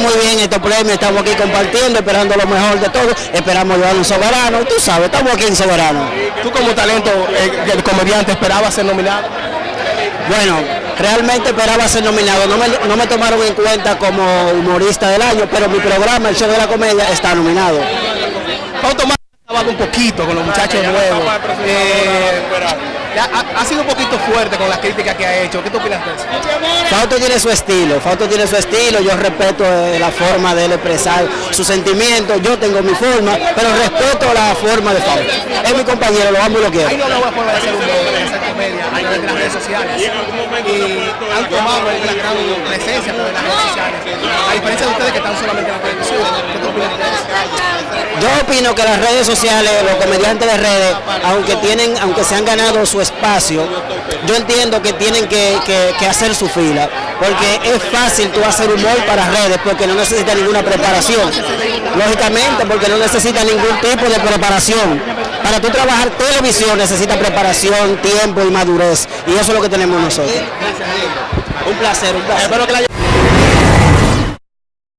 muy bien estos premios, estamos aquí compartiendo, esperando lo mejor de todo, esperamos llevar un soberano, y tú sabes, estamos aquí en Soberano. Tú como talento eh, del comediante esperabas ser nominado. Bueno, realmente esperaba ser nominado, no me, no me tomaron en cuenta como humorista del año, pero mi programa, el show de la comedia, está nominado. Ha trabajado un poquito con los muchachos nuevos. Eh, ha, ha- sido un poquito fuerte con las críticas que ha hecho. ¿Qué tú opinas de eso? Fausto tiene su estilo, Fausto tiene su estilo, yo respeto eh, la forma de él expresar sus sentimientos, yo tengo mi forma, pero respeto la forma de Fausto. Es mi compañero, lo amo y lo quiero. Hay una nueva forma de hacer humor, de hacer comedia de las redes sociales. Y han tomado una gran presencia por las redes sociales. A diferencia de ustedes que están solamente en la televisión. ¿Qué tú opinas de eso? Yo opino que las redes sociales, los comediantes de redes, aunque tienen, aunque se han ganado su espacio, yo entiendo que tienen que, que- que hacer su fila, porque es fácil tú hacer humor para redes, porque no necesita ninguna preparación. Lógicamente, porque no necesita ningún tipo de preparación. Para tú trabajar televisión necesita preparación, tiempo y madurez, y eso es lo que tenemos nosotros. Un placer, un placer.